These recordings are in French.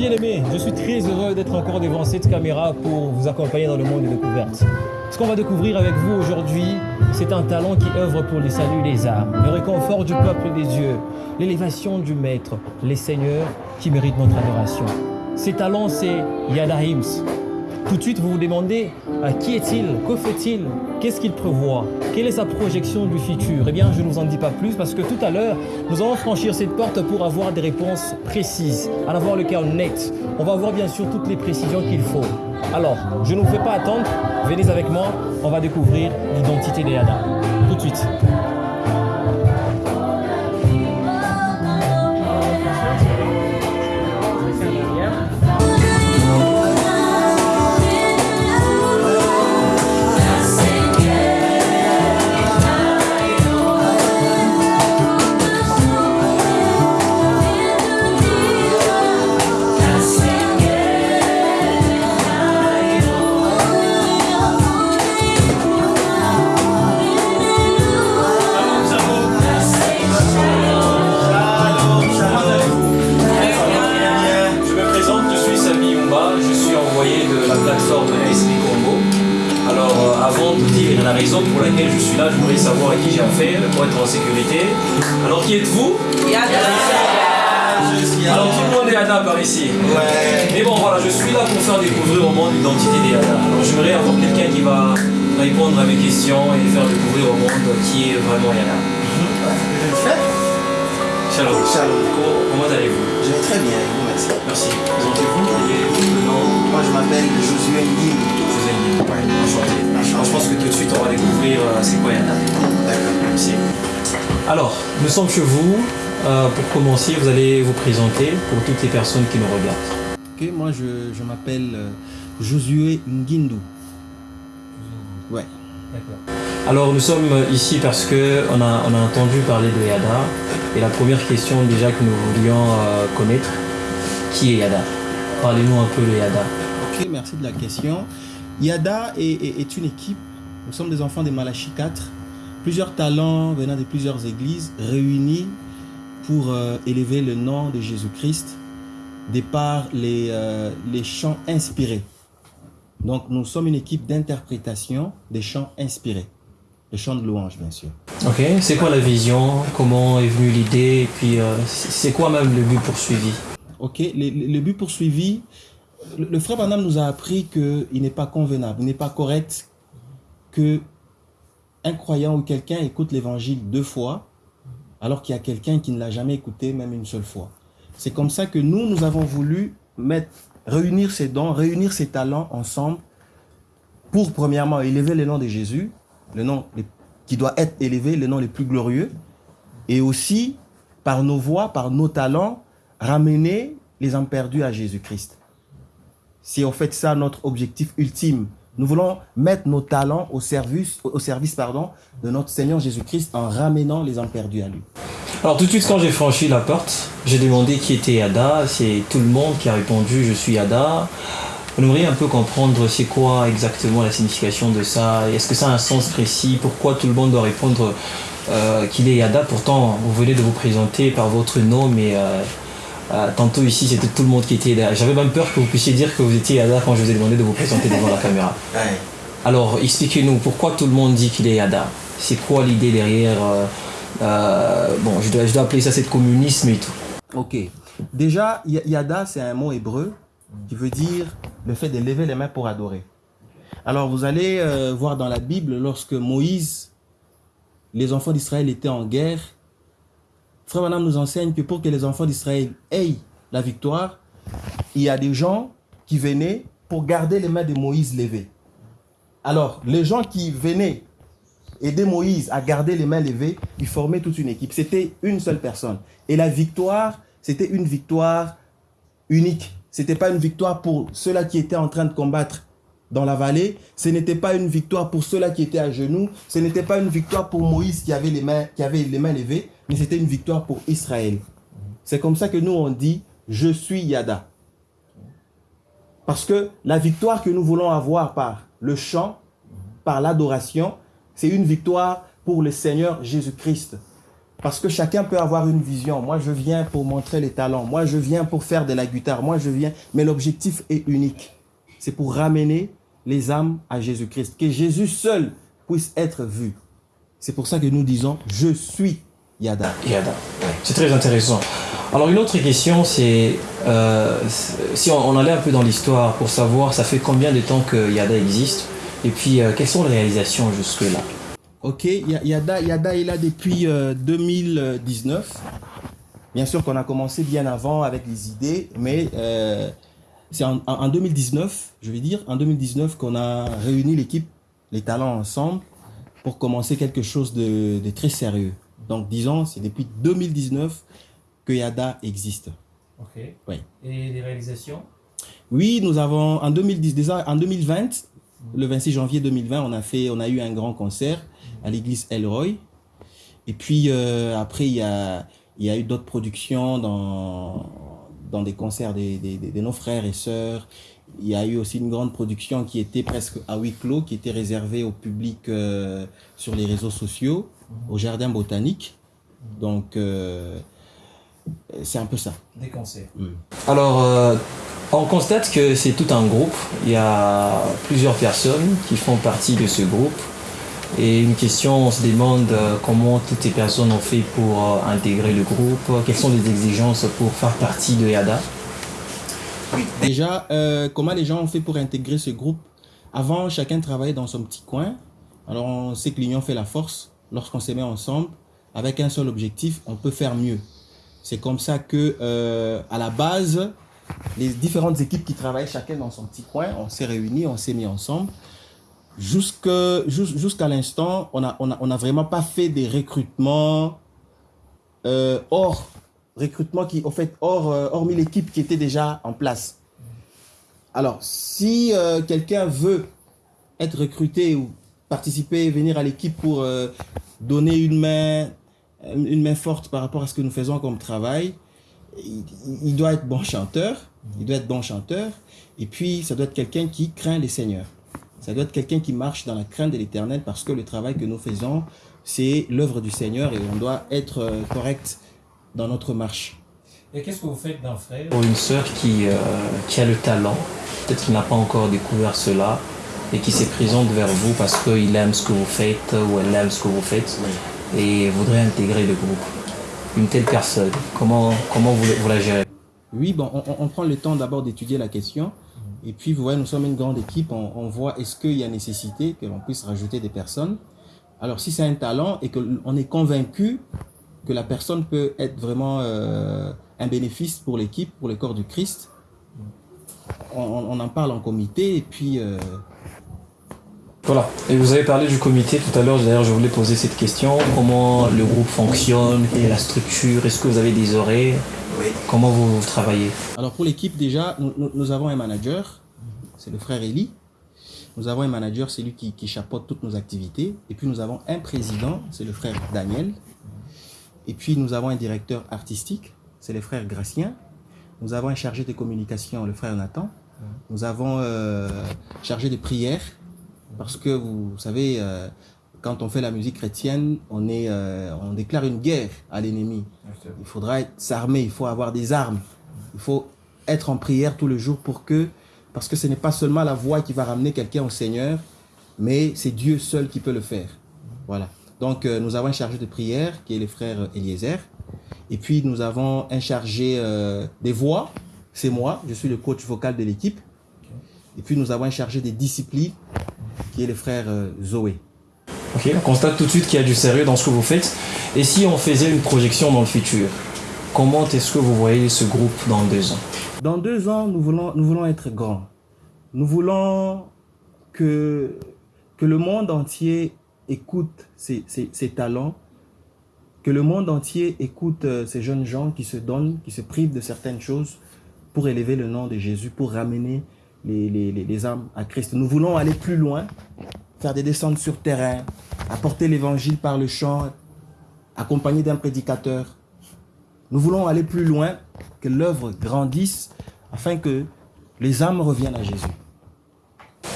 bien-aimés, je suis très heureux d'être encore devant cette caméra pour vous accompagner dans le monde des découvertes. Ce qu'on va découvrir avec vous aujourd'hui, c'est un talent qui œuvre pour le salut des âmes, le réconfort du peuple des dieux, l'élévation du Maître, les seigneurs qui méritent notre adoration. Ces talents, c'est Yada Hims. Tout de suite, vous vous demandez à qui est-il? Que fait-il? Qu'est-ce qu'il prévoit? Quelle est sa projection du futur? Eh bien, je ne vous en dis pas plus parce que tout à l'heure, nous allons franchir cette porte pour avoir des réponses précises, en avoir le cœur net. On va avoir bien sûr toutes les précisions qu'il faut. Alors, je ne vous fais pas attendre, venez avec moi, on va découvrir l'identité des Yada. Tout de suite. Pour laquelle je suis là, je voudrais savoir à qui j'ai affaire pour être en sécurité. Alors qui êtes-vous Alors tout le monde est Yada par ici. Mais bon voilà, je suis là pour faire découvrir au monde l'identité des Yada. Alors j'aimerais avoir quelqu'un qui va répondre à mes questions et faire découvrir au monde qui est vraiment Yada. Je le fais Shalom. Shalom. Co- Comment allez-vous Je vais très bien, vous merci. Merci. Présentez-vous. Moi je m'appelle Josué Ngim. Ouais. Alors, je pense que tout de suite on va découvrir euh, c'est quoi Yada. D'accord. Alors, nous sommes chez vous. Euh, pour commencer, vous allez vous présenter pour toutes les personnes qui nous regardent. Ok, moi je, je m'appelle euh, Josué Ngindu. Ouais. Alors, nous sommes ici parce que on a, on a entendu parler de Yada. Et la première question déjà que nous voulions euh, connaître, qui est Yada Parlez-nous un peu de Yada. Ok, merci de la question. Yada est, est- est une équipe. Nous sommes des enfants des Malachi 4. Plusieurs talents venant de plusieurs églises réunis pour euh, élever le nom de Jésus-Christ de par les, euh, les chants inspirés. Donc nous sommes une équipe d'interprétation des chants inspirés. Les chants de louange, bien sûr. Ok, c'est quoi la vision? Comment est venue l'idée? Et puis, euh, c'est quoi même le but poursuivi? Ok, le- le but poursuivi, le, frère Branham nous a appris qu'il n'est pas convenable, il n'est pas correct que un croyant ou quelqu'un écoute l'évangile deux fois, alors qu'il y a quelqu'un qui ne l'a jamais écouté même une seule fois. C'est comme ça que nous, nous avons voulu mettre, réunir ces dons, réunir ces talents ensemble pour, premièrement, élever le nom de Jésus, le nom qui doit être élevé, le nom le plus glorieux, et aussi, par nos voix, par nos talents, ramener les âmes perdues à Jésus-Christ. C'est en fait ça notre objectif ultime. Nous voulons mettre nos talents au service, au service pardon, de notre Seigneur Jésus-Christ en ramenant les âmes perdues à lui. Alors tout de suite quand j'ai franchi la porte, j'ai demandé qui était Yada, c'est tout le monde qui a répondu je suis Yada. On aimerait un peu comprendre c'est quoi exactement la signification de ça, est-ce que ça a un sens précis, pourquoi tout le monde doit répondre euh, qu'il est Yada, pourtant vous venez de vous présenter par votre nom mais euh, tantôt ici c'était tout le monde qui était Yada. J'avais même peur que vous puissiez dire que vous étiez Yada quand je vous ai demandé de vous présenter devant la caméra. Alors, expliquez-nous pourquoi tout le monde dit qu'il est Yada. C'est quoi l'idée derrière euh, euh, Bon, je dois, je dois appeler ça c'est communisme et tout. Ok. Déjà, Yada, c'est un mot hébreu qui veut dire le fait de lever les mains pour adorer. Alors, vous allez euh, voir dans la Bible, lorsque Moïse, les enfants d'Israël étaient en guerre, Frère Madame nous enseigne que pour que les enfants d'Israël aient la victoire, il y a des gens qui venaient pour garder les mains de Moïse levées. Alors, les gens qui venaient aider Moïse à garder les mains levées, ils formaient toute une équipe. C'était une seule personne. Et la victoire, c'était une victoire unique. C'était pas une victoire pour ceux-là qui étaient en train de combattre dans la vallée. Ce n'était pas une victoire pour ceux-là qui étaient à genoux. Ce n'était pas une victoire pour Moïse qui avait les mains, qui avait les mains levées, mais c'était une victoire pour Israël. C'est comme ça que nous on dit je suis Yada. Parce que la victoire que nous voulons avoir par le chant, par l'adoration, c'est une victoire pour le Seigneur Jésus-Christ. Parce que chacun peut avoir une vision. Moi, je viens pour montrer les talents. Moi, je viens pour faire de la guitare. Moi, je viens. Mais l'objectif est unique. C'est pour ramener les âmes à Jésus-Christ. Que Jésus seul puisse être vu. C'est pour ça que nous disons, je suis Yada. Yada, c'est très intéressant. Alors une autre question, c'est euh, si on, allait un peu dans l'histoire pour savoir ça fait combien de temps que Yada existe? Et puis euh, quelles sont les réalisations jusque-là? Ok, Yada, Yada est là depuis 2019. Euh, bien sûr qu'on a commencé bien avant avec les idées, mais c'est en, 2019, je vais dire, en 2019 qu'on a réuni l'équipe, les talents ensemble pour commencer quelque chose de très sérieux. Donc, disons, c'est depuis 2019 que Yada existe. Ok. Oui. Et les réalisations? Oui, nous avons, en 2010, déjà en 2020, le 26 janvier 2020, on a, fait, on a eu un grand concert à l'église Elroy. Et puis, euh, après, il y a, il y a eu d'autres productions dans, dans des concerts de, nos frères et sœurs. Il y a eu aussi une grande production qui était presque à huis clos, qui était réservée au public euh, sur les réseaux sociaux au jardin botanique. Donc, euh, c'est un peu ça. Des concerts. Alors, euh, on constate que c'est tout un groupe. Il y a plusieurs personnes qui font partie de ce groupe. Et une question, on se demande euh, comment toutes ces personnes ont fait pour intégrer le groupe, quelles sont les exigences pour faire partie de YADA. Déjà, comment les gens ont fait pour intégrer ce groupe? Avant, chacun travaillait dans son petit coin. Alors, on sait que l'union fait la force lorsqu'on se met ensemble avec un seul objectif, on peut faire mieux. C'est comme ça que, euh, à la base, les différentes équipes qui travaillent chacun dans son petit coin, on s'est réunis, on s'est mis ensemble. Jusqu'à l'instant, on n'a on a, on a vraiment pas fait des recrutements euh, hors recrutement qui, au fait, hors, euh, hormis l'équipe qui était déjà en place. Alors, si euh, quelqu'un veut être recruté ou participer, venir à l'équipe pour donner une main, une main forte par rapport à ce que nous faisons comme travail. Il, doit être bon chanteur, il doit être bon chanteur, et puis ça doit être quelqu'un qui craint les seigneurs. Ça doit être quelqu'un qui marche dans la crainte de l'éternel parce que le travail que nous faisons, c'est l'œuvre du Seigneur et on doit être euh, correct dans notre marche. Et qu'est-ce que vous faites d'un frère? Ou une sœur qui, euh, qui a le talent, peut-être qu'il n'a pas encore découvert cela, et qui se présente vers vous parce qu'il aime ce que vous faites ou elle aime ce que vous faites et voudrait intégrer le groupe. Une telle personne, comment, comment vous, vous la gérez? Oui, bon, on, prend le temps d'abord d'étudier la question. Et puis, vous voyez, nous sommes une grande équipe. On, voit est-ce qu'il y a nécessité que l'on puisse rajouter des personnes? Alors, si c'est un talent et qu'on est convaincu que la personne peut être vraiment euh, un bénéfice pour l'équipe, pour le corps du Christ, on, en parle en comité et puis euh, voilà. Et vous avez parlé du comité tout à l'heure. D'ailleurs, je voulais poser cette question. Comment le groupe fonctionne et la structure? Est-ce que vous avez des horaires oui. Comment vous, travaillez? Alors, pour l'équipe, déjà, nous, avons un manager. C'est le frère Eli. Nous avons un manager, c'est lui qui, qui chapeaute toutes nos activités. Et puis, nous avons un président, c'est le frère Daniel. Et puis, nous avons un directeur artistique, c'est le frère Gracien. Nous avons un chargé de communication, le frère Nathan. Nous avons euh, chargé de prières, parce que vous savez, euh, quand on fait la musique chrétienne, on, est, euh, on déclare une guerre à l'ennemi. Il faudra s'armer, il faut avoir des armes. Il faut être en prière tout le jour pour que, parce que ce n'est pas seulement la voix qui va ramener quelqu'un au Seigneur, mais c'est Dieu seul qui peut le faire. Voilà. Donc, euh, nous avons un chargé de prière qui est le frère Eliezer. Et puis, nous avons un chargé des voix, c'est moi, je suis le coach vocal de l'équipe. Et puis, nous avons un chargé des disciplines qui est le frère euh, Zoé. Ok, on constate tout de suite qu'il y a du sérieux dans ce que vous faites. Et si on faisait une projection dans le futur, comment est-ce que vous voyez ce groupe dans deux ans? Dans deux ans, nous voulons, nous voulons être grands. Nous voulons que, que le monde entier écoute ces, ces, talents, que le monde entier écoute euh, ces jeunes gens qui se donnent, qui se privent de certaines choses pour élever le nom de Jésus, pour ramener les, les, les, âmes à Christ. Nous voulons aller plus loin, faire des descentes sur terrain, apporter l'évangile par le chant, accompagné d'un prédicateur. Nous voulons aller plus loin, que l'œuvre grandisse, afin que les âmes reviennent à Jésus.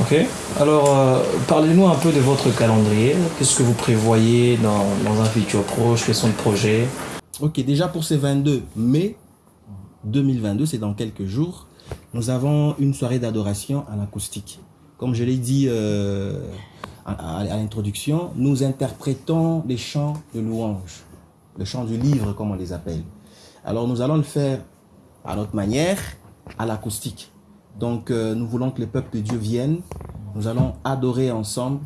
Ok. Alors, euh, parlez-nous un peu de votre calendrier. Qu'est-ce que vous prévoyez dans, dans un futur proche? Quels sont les projets? Ok, déjà pour ce 22 mai 2022, c'est dans quelques jours, nous avons une soirée d'adoration à l'acoustique. Comme je l'ai dit euh, à, l'introduction, nous interprétons les chants de louange, le chant du livre comme on les appelle. Alors nous allons le faire à notre manière, à l'acoustique. Donc euh, nous voulons que le peuple de Dieu vienne, nous allons adorer ensemble,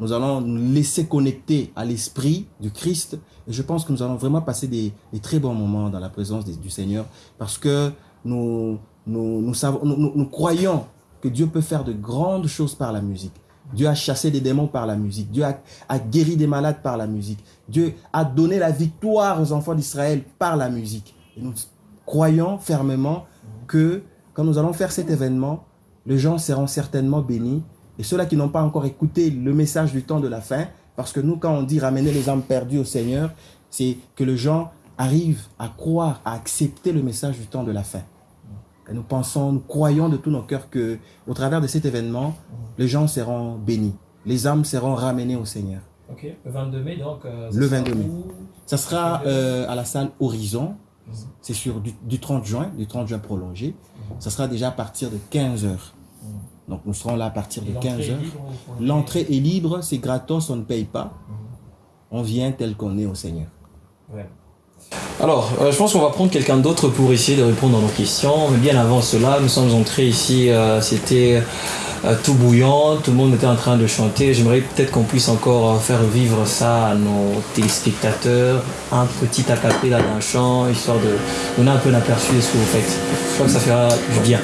nous allons nous laisser connecter à l'esprit du Christ. Et je pense que nous allons vraiment passer des, très bons moments dans la présence du Seigneur parce que nous, nous, croyons que Dieu peut faire de grandes choses par la musique. Dieu a chassé des démons par la musique. Dieu a, a guéri des malades par la musique. Dieu a donné la victoire aux enfants d'Israël par la musique. Et nous croyons fermement que quand nous allons faire cet événement, les gens seront certainement bénis. Et ceux-là qui n'ont pas encore écouté le message du temps de la fin, parce que nous, quand on dit ramener les âmes perdues au Seigneur, c'est que les gens arrivent à croire, à accepter le message du temps de la fin. Et nous pensons, nous croyons de tout nos cœurs que, au travers de cet événement, les gens seront bénis. Les âmes seront ramenées au Seigneur. Ok. Le 22 mai, donc. euh, Le 22 mai. Ça sera euh, à la salle Horizon. C'est sur du, du 30 juin, du 30 juin prolongé. Ça sera déjà à partir de 15 heures. Donc nous serons là à partir de 15 heures. L'entrée est libre, c'est gratos, on ne paye pas. On vient tel qu'on est au Seigneur. Alors, euh, je pense qu'on va prendre quelqu'un d'autre pour essayer de répondre à nos questions. Mais bien avant cela, nous sommes entrés ici, euh, c'était euh, tout bouillant, tout le monde était en train de chanter. J'aimerais peut-être qu'on puisse encore faire vivre ça à nos téléspectateurs, un petit acapella d'un chant, histoire de donner un peu d'aperçu de ce que vous faites. Je crois que ça fera du bien.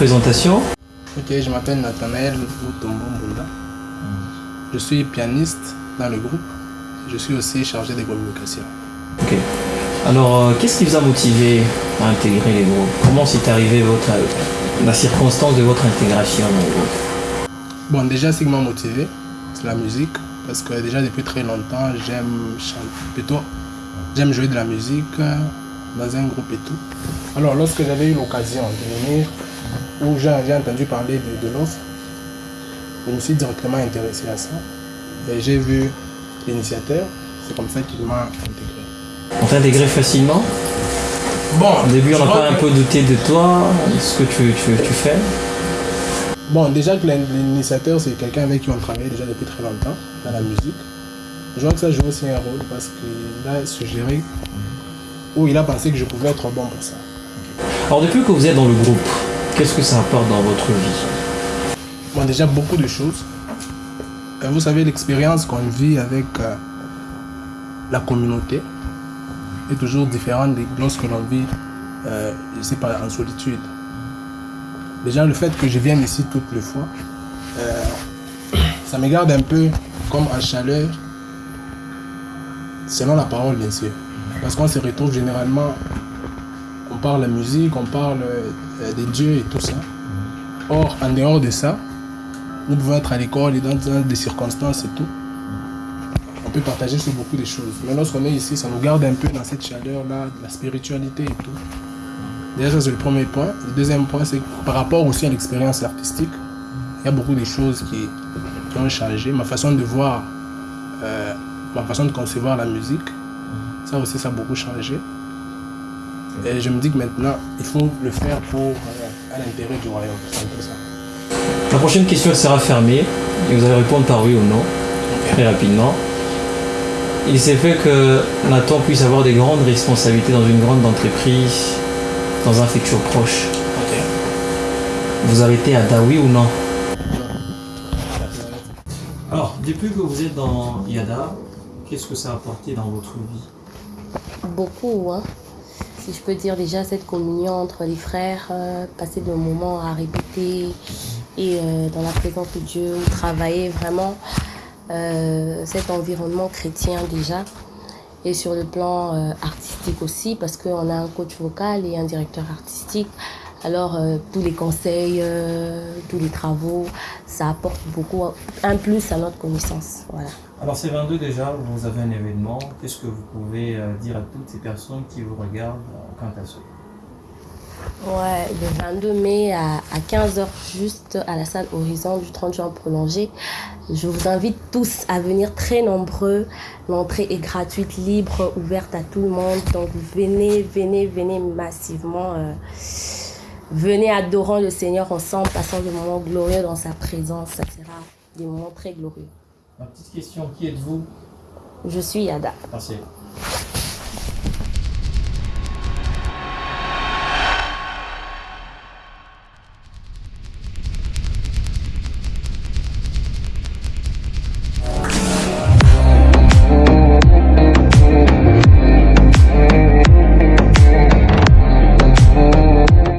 Présentation. Ok, je m'appelle Nathanaël Mbunda. Je suis pianiste dans le groupe. Je suis aussi chargé des communications. Ok. Alors, euh, qu'est-ce qui vous a motivé à intégrer les groupes? Comment s'est arrivé votre, la circonstance de votre intégration dans le groupe? Bon, déjà, ce qui m'a motivé, c'est la musique. Parce que déjà, depuis très longtemps, j'aime chanter. Plutôt, j'aime jouer de la musique euh, dans un groupe et tout. Alors, lorsque j'avais eu l'occasion de venir, où j'ai entendu parler de, de l'offre, je me suis directement intéressé à ça. Et j'ai vu l'initiateur. C'est comme ça qu'il m'a intégré. On t'a intégré facilement? Bon, Au début, on a un peu douté de toi, de ce que tu, tu, tu fais? Bon, déjà que l'in- l'initiateur, c'est quelqu'un avec qui on travaille déjà depuis très longtemps dans la musique. Je vois que ça joue aussi un rôle parce qu'il a suggéré ou il a pensé que je pouvais être bon pour ça. Alors, depuis que vous êtes dans le groupe, qu'est-ce que ça apporte dans votre vie Bon, déjà beaucoup de choses. Euh, Vous savez, l'expérience qu'on vit avec euh, la communauté est toujours différente de lorsque l'on vit, euh, je pas, en solitude. Déjà, le fait que je vienne ici toutes les fois, euh, ça me garde un peu comme en chaleur, selon la parole, bien sûr. Parce qu'on se retrouve généralement, on parle la musique, on parle des dieux et tout ça. Or, en dehors de ça, nous pouvons être à l'école et dans, des circonstances et tout. On peut partager sur beaucoup de choses. Mais lorsqu'on est ici, ça nous garde un peu dans cette chaleur-là, de la spiritualité et tout. Déjà, c'est le premier point. Le deuxième point, c'est que par rapport aussi à l'expérience artistique, il y a beaucoup de choses qui, qui ont changé. Ma façon de voir, euh, ma façon de concevoir la musique, ça aussi, ça a beaucoup changé. Et je me dis que maintenant, il faut le faire pour euh, à l'intérêt du royaume. C'est un peu ça. La prochaine question sera fermée et vous allez répondre par oui ou non, très rapidement. Il s'est fait que Nathan puisse avoir des grandes responsabilités dans une grande entreprise, dans un futur proche. Ok. Vous arrêtez à da oui ou non Alors, depuis que vous êtes dans Yada, qu'est-ce que ça a apporté dans votre vie? Beaucoup, hein. Si je peux dire déjà cette communion entre les frères, euh, passer des moments à répéter et euh, dans la présence de Dieu, travailler vraiment euh, cet environnement chrétien déjà. Et sur le plan artistique aussi, parce qu'on a un coach vocal et un directeur artistique. Alors, euh, tous les conseils, euh, tous les travaux, ça apporte beaucoup, un plus à notre connaissance. Voilà. Alors, c'est 22 déjà, vous avez un événement. Qu'est-ce que vous pouvez euh, dire à toutes ces personnes qui vous regardent quant à ça? Ouais, le 22 mai à, à 15h juste à la salle Horizon du 30 juin prolongé. Je vous invite tous à venir très nombreux. L'entrée est gratuite, libre, ouverte à tout le monde. Donc venez, venez, venez massivement. euh, venez adorant le Seigneur ensemble, passant des moments glorieux dans sa présence. Ça sera des moments très glorieux. Ma petite question, qui êtes-vous? Je suis Yada. Merci.